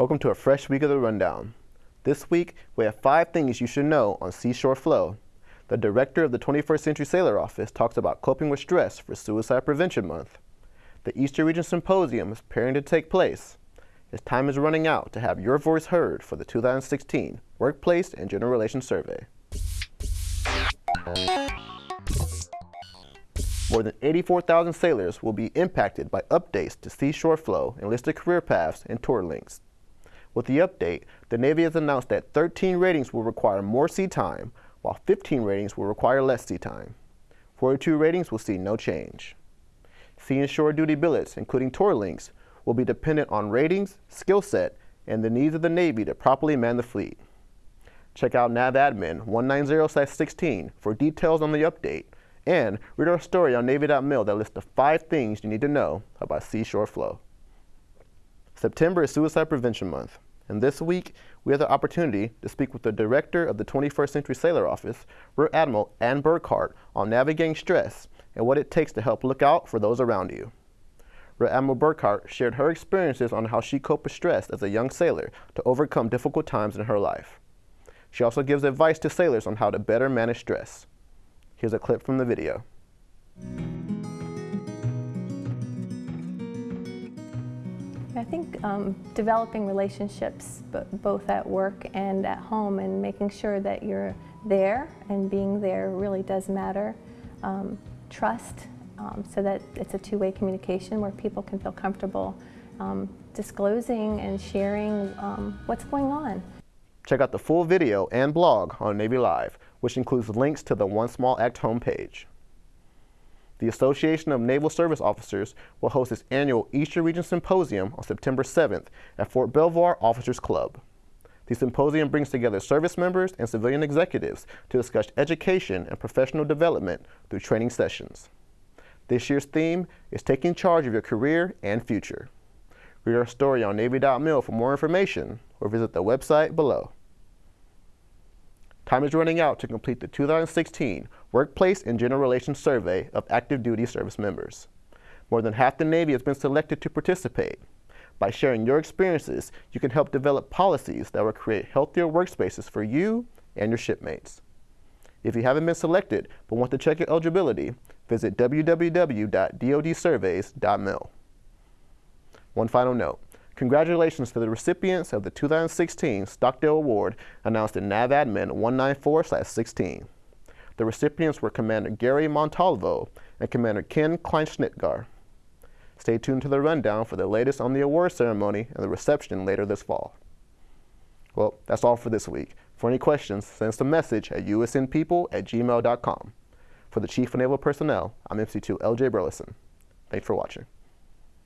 Welcome to a fresh week of the Rundown. This week, we have five things you should know on Seashore Flow. The director of the 21st Century Sailor Office talks about coping with stress for Suicide Prevention Month. The Eastern Region Symposium is preparing to take place. Its time is running out to have your voice heard for the 2016 Workplace and Gender Relations Survey. More than 84,000 sailors will be impacted by updates to Seashore Flow, enlisted career paths, and tour links. With the update, the Navy has announced that 13 ratings will require more sea time, while 15 ratings will require less sea time. 42 ratings will see no change. Sea and shore duty billets, including tour links, will be dependent on ratings, skill set, and the needs of the Navy to properly man the fleet. Check out NAVADMIN 190-16 for details on the update, and read our story on Navy.mil that lists the five things you need to know about seashore flow. September is Suicide Prevention Month, and this week we have the opportunity to speak with the director of the 21st Century Sailor Office, Rear Admiral Ann Burkhart, on navigating stress and what it takes to help look out for those around you. Rear Admiral Burkhart shared her experiences on how she coped with stress as a young sailor to overcome difficult times in her life. She also gives advice to sailors on how to better manage stress. Here's a clip from the video. I think um, developing relationships both at work and at home and making sure that you're there and being there really does matter. Um, trust, um, so that it's a two-way communication where people can feel comfortable um, disclosing and sharing um, what's going on. Check out the full video and blog on Navy Live, which includes links to the One Small Act homepage. The Association of Naval Service Officers will host its annual Eastern Region Symposium on September 7th at Fort Belvoir Officers Club. The symposium brings together service members and civilian executives to discuss education and professional development through training sessions. This year's theme is taking charge of your career and future. Read our story on Navy.mil for more information or visit the website below. Time is running out to complete the 2016 Workplace and Gender Relations Survey of active duty service members. More than half the Navy has been selected to participate. By sharing your experiences, you can help develop policies that will create healthier workspaces for you and your shipmates. If you haven't been selected but want to check your eligibility, visit www.dodsurveys.mil. One final note. Congratulations to the recipients of the 2016 Stockdale Award announced in NAVADMIN 194-16. The recipients were Commander Gary Montalvo and Commander Ken Kleinschnitgar. Stay tuned to the rundown for the latest on the award ceremony and the reception later this fall. Well, that's all for this week. For any questions, send us a message at usnpeople at gmail.com. For the Chief of Naval Personnel, I'm MC2 LJ Burleson. Thanks for watching.